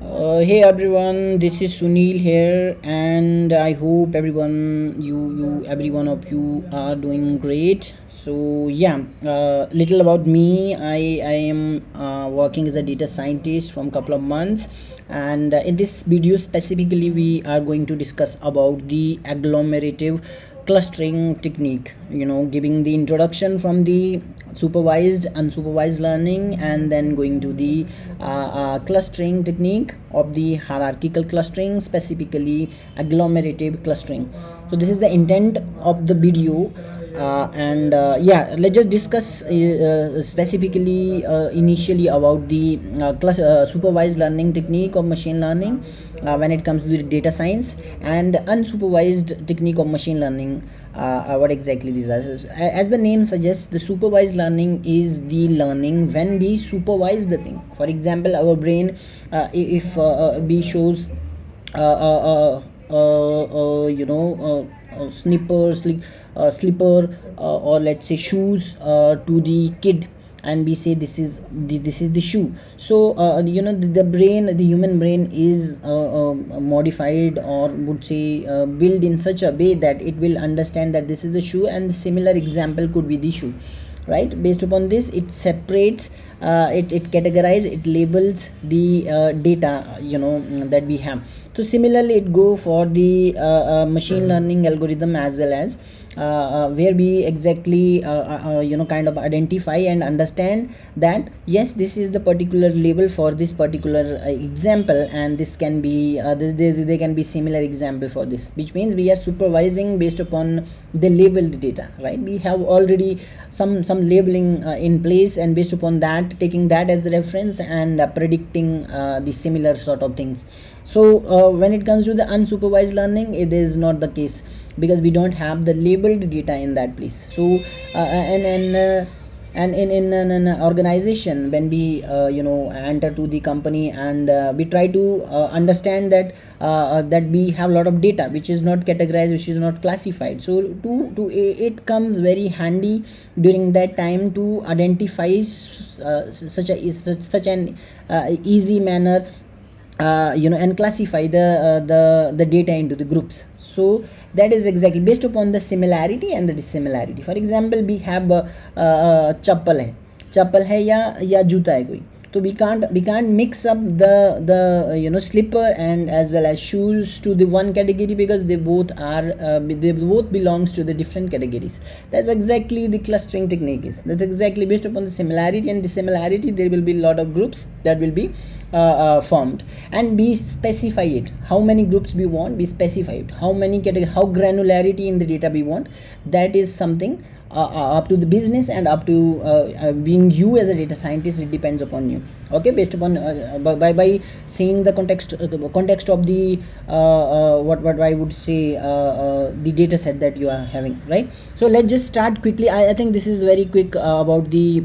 Uh, hey everyone, this is Sunil here, and I hope everyone, you, you, every one of you are doing great. So yeah, uh, little about me. I I am uh, working as a data scientist from couple of months, and uh, in this video specifically we are going to discuss about the agglomerative clustering technique you know giving the introduction from the supervised unsupervised learning and then going to the uh, uh, clustering technique of the hierarchical clustering specifically agglomerative clustering. So this is the intent of the video Uh, and uh, yeah let's just discuss uh, uh, specifically uh, initially about the uh, supervised learning technique of machine learning when it comes to the data science and unsupervised technique of machine learning uh, what exactly these are. As the name suggests the supervised learning is the learning when we supervise the thing. For example our brain uh, if uh, we shows you know snipper slip, slipper or let's say shoes to the kid. And we say this is the, this is the shoe. So uh, you know the, the, brain the human brain is uh, uh, modified or would say uh, built in such a way that it will understand that this is the shoe and the similar example could be the shoe right? Based upon this it separates uh, Uh, it, it categorizes it labels the uh, data you know mm, that we have. So similarly it go for the uh, uh, machine mm-hmm. learning algorithm as well as uh, uh, where we exactly uh, you know kind of identify and understand that yes this is the particular label for this particular example and this can be there, there can be similar example for this which means we are supervising based upon the labeled data right? We have already some some labeling in place and based upon that taking that as reference and predicting the similar sort of things. So uh, when it comes to the unsupervised learning it is not the case because we don't have the labeled data in that place. So uh, and and uh, and in, in an, an, organization when we uh, you know enter to the company and uh, we try to uh, understand that uh, that we have a lot of data which is not categorized which is not classified. So to to it comes very handy during that time to identify such a such, such an easy manner uh, you know and classify the uh, the the data into the groups so that is exactly based upon the similarity and the dissimilarity for example we have uh, uh, chappal hai chappal hai ya ya juta hai koi so we can't we can't mix up the the you know slipper and as well as shoes to the one category because they both are uh, they both belongs to the different categories. That's exactly the clustering technique is. That's exactly based upon the similarity and dissimilarity there will be a lot of groups that will be uh, uh, formed. And we specify it. How many groups we want we specify it. How many category how granularity in the data we want that is something Uh, uh, up to the business and up to uh, uh, being you as a data scientist it depends upon you. Okay based upon uh, uh by, by seeing the context context of the what what i would say the data set that you are having right? So let's just start quickly. I, I think this is very quick about the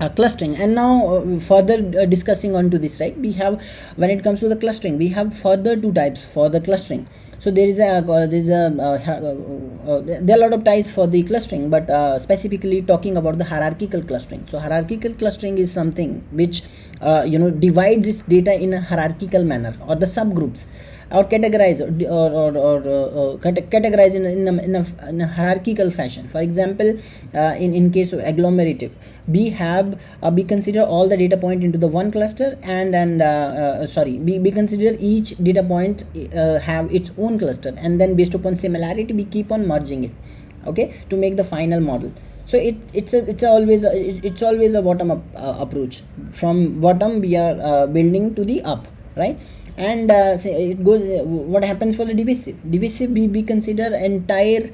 uh, clustering. And now uh, further uh, discussing on to this right? We have when it comes to the clustering we have further two types for the clustering. So there is a uh, there is a uh, uh, there are a lot of types for the clustering but specifically talking about the hierarchical clustering. So hierarchical clustering is something which you know divides this data in a hierarchical manner or the subgroups or categorize or, or, or, uh, categorize in, in, a, in, a, in, a, hierarchical fashion. For example uh, in, in case of agglomerative we have uh, we consider all the data point into the one cluster and and uh, uh, sorry we, we consider each data point uh, have its own cluster and then based upon similarity we keep on merging it okay to make the final model. So it it's a it's a always a, it's always a bottom up approach. From bottom we are building to the up right and uh, it goes what happens for the divisive divisive we, we consider entire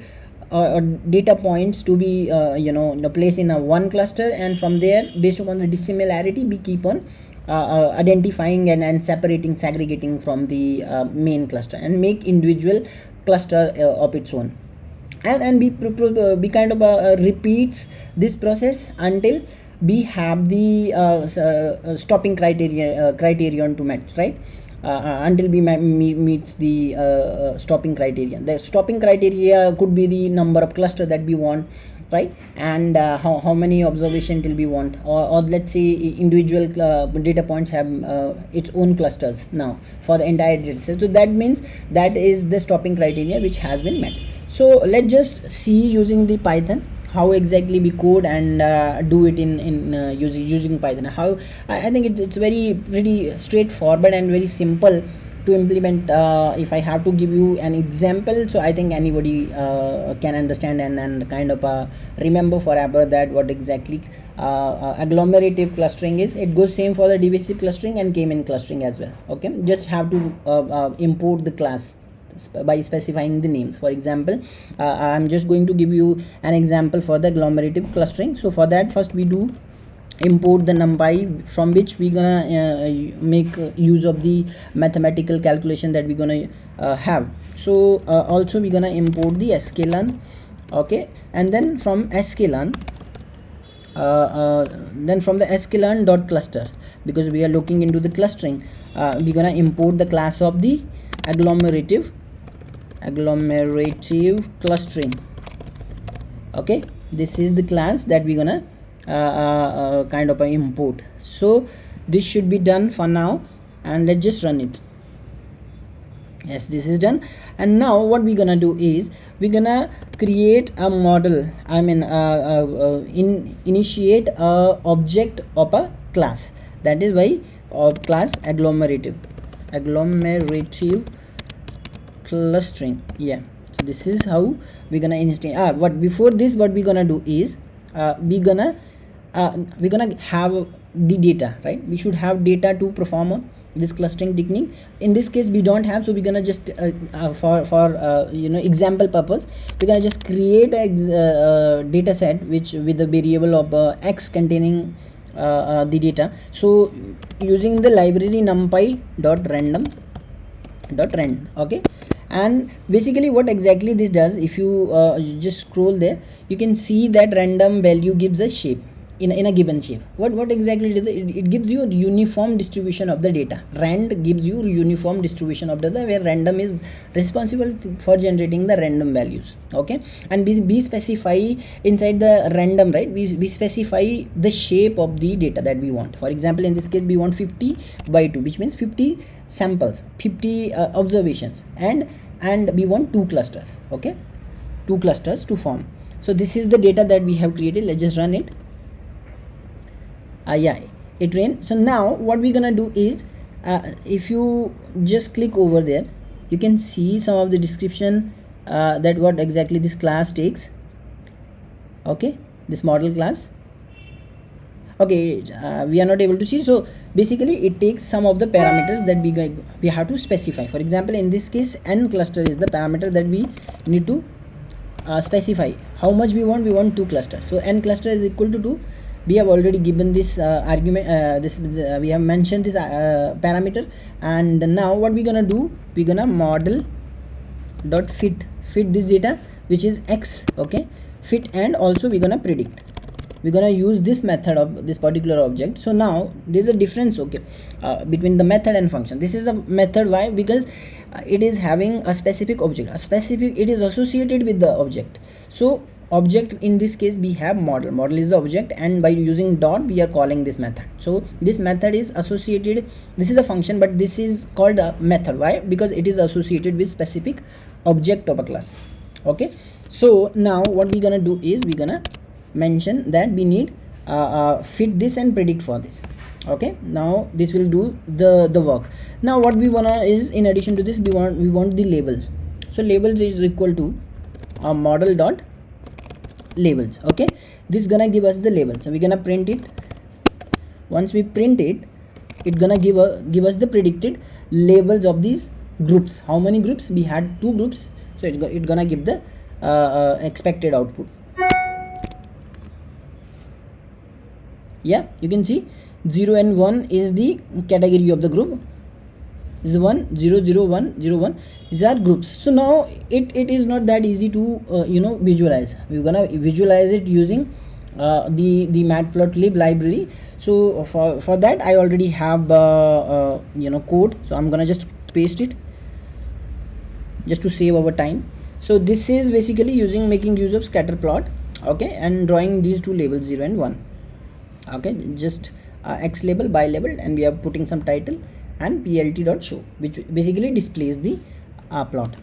uh, data points to be uh, you know the place in a one cluster. And from there based upon the dissimilarity we keep on uh, uh identifying and, and separating segregating from the uh, main cluster and make individual cluster uh, of its own. And and we, we kind of repeats this process until we have the stopping criteria criterion to match right? uh, uh, until we meets the uh, stopping criterion the stopping criteria could be the number of cluster that we want right? And uh, how, how many observation till we want. Or, or let's say individual uh, data points have uh, its own clusters now for the entire data set. So that means that is the stopping criteria which has been met. So let's just see using the python how exactly we code and uh, do it in in uh, using using python. How I, I think it's, it's very pretty straightforward and very simple to implement uh, if i have to give you an example. So i think anybody uh, can understand and, and kind of uh, remember forever that what exactly uh, agglomerative clustering is. It goes same for the divisive clustering and k-mean clustering as well. Okay? Just have to import the class by specifying the names. For example i'm just going to give you an example for the agglomerative clustering. So for that first we do import the numpy from which we're gonna uh, make use of the mathematical calculation that we're gonna uh, have. So uh, also we're gonna import the sklearn okay? And then from sklearn uh, uh, then from the sklearn dot cluster because we are looking into the clustering uh, we're gonna import the class of the agglomerative agglomerative clustering. Okay this is the class that we're gonna uh, uh, uh, kind of an import. So this should be done for now and let's just run it. Yes this is done. And now what we're gonna do is we're gonna create a model. I mean uh, uh, in initiate a object of a class. That is why of class agglomerative. Agglomerative clustering. Yeah. So this is how we're gonna initiate. Ah what before this what we're gonna do is uh, we're gonna uh, we're gonna have the data right? We should have data to perform this clustering technique. In this case we don't have so we're gonna just uh, uh, for for uh, you know example purpose we're gonna just create a uh, data set which with the variable of uh, x containing the data. So using the library numpy dot random dot rand okay and basically what exactly this does if you just scroll there you can see that random value gives a shape in, in a given shape. What what exactly does it, it gives you a uniform distribution of the data. Rand gives you uniform distribution of data where random is responsible for generating the random values okay? And we, we specify inside the random right? We, we specify the shape of the data that we want. For example in this case we want 50 by 2 which means 50 samples 50 uh, observations. And and we want two clusters okay? Two clusters to form. So this is the data that we have created. Let's just run it. Uh, yeah it ran. So now what we're gonna do is uh, if you just click over there you can see some of the description uh, that what exactly this class takes. Okay this model class. Okay uh, we are not able to see. So basically it takes some of the parameters that we we have to specify. For example in this case n cluster is the parameter that we need to uh, specify. How much we want? We want two clusters so n cluster is equal to 2 we have already given this uh, argument uh, this uh, we have mentioned this uh, parameter. And now what we're gonna do? We're gonna model dot fit fit this data which is x okay? Fit and also we're gonna predict we're gonna use this method of this particular object. So now there's a difference okay uh, between the method and function. This is a method why? Because uh, it is having a specific object. A specific it is associated with the object. So object in this case we have model. Model is the object and by using dot we are calling this method. So this method is associated this is a function but this is called a method. Why? Because it is associated with specific object of a class. Okay? So now what we're gonna do is we're gonna mention that we need uh, uh, fit this and predict for this. Okay now this will do the the work. Now what we wanna is in addition to this we want we want the labels. So labels is equal to a model dot labels. Okay this gonna give us the label so we're gonna print it. Once we print it it gonna give a give us the predicted labels of these groups. How many groups? We had two groups. So it's, it's gonna give the uh, uh, expected output yeah you can see. 0 and 1 is the category of the group. Is 1 0 0 1 0 1 these are groups. So now it it is not that easy to uh, you know visualize. We're gonna visualize it using uh, the the matplotlib library. So for for that i already have uh, uh, you know code. So i'm gonna just paste it. Just to save our time. So this is basically using making use of scatter plot okay and drawing these two labels 0 and 1 okay just uh, x label by label and we are putting some title and plt dot show which basically displays the uh, plot.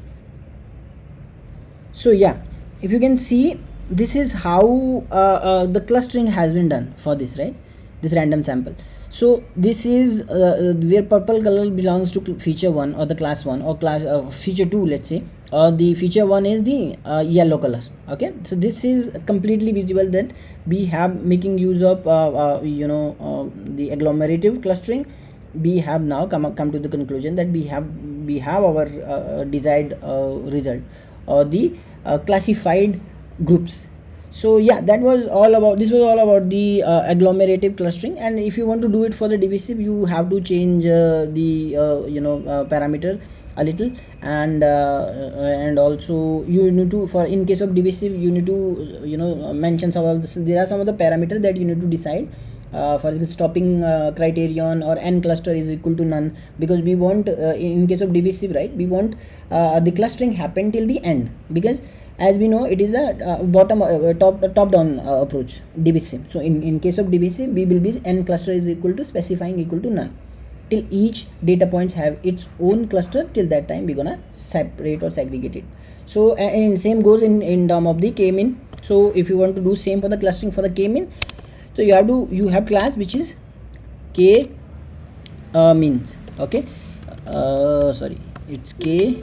So yeah if you can see this is how uh, uh, the clustering has been done for this right? This random sample. So this is uh, where purple color belongs to feature 1 or the class 1 or class uh, feature 2 let's say or the feature 1 is the uh, yellow color okay? So this is completely visible that we have making use of uh, uh you know um, the agglomerative clustering. We have now come come to the conclusion that we have we have our uh, desired result. Or the classified groups so yeah that was all about this was all about the uh, agglomerative clustering. And if you want to do it for the divisive you have to change uh, the uh, you know uh, parameter a little. And uh, and also you need to for in case of divisive you need to you know mention some of this there are some of the parameters that you need to decide. Uh, for example stopping uh, criterion or n cluster is equal to none. Because we want uh, in case of divisive right we want uh, the clustering happen till the end. Because as we know it is a uh, bottom uh, top top down uh, approach divisive so in in case of divisive we will be n cluster is equal to specifying equal to none. Till each data points have its own cluster till that time we're gonna separate or segregate it. So and same goes in in term of the k-mean so if you want to do same for the clustering for the k-mean so you have to you have class which is k uh, means okay? Uh, sorry it's k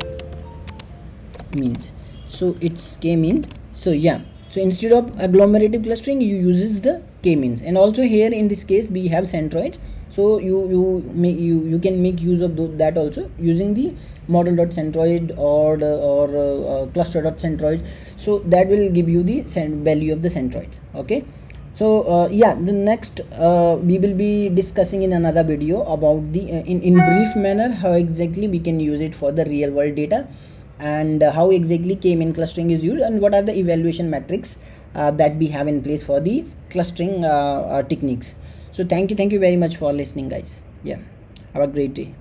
means so it's k-means. So yeah. So instead of agglomerative clustering you uses the k-means. And also here in this case we have centroids. So you you make you you can make use of that also using the model dot centroid or the, or uh, uh, cluster dot centroid so that will give you the value of the centroids. Okay? So uh, yeah. The next uh, we will be discussing in another video about the uh, in in brief manner how exactly we can use it for the real world data and uh, how exactly k-mean clustering is used and what are the evaluation metrics uh, that we have in place for these clustering uh, techniques. So thank you thank you very much for listening guys. Yeah. Have a great day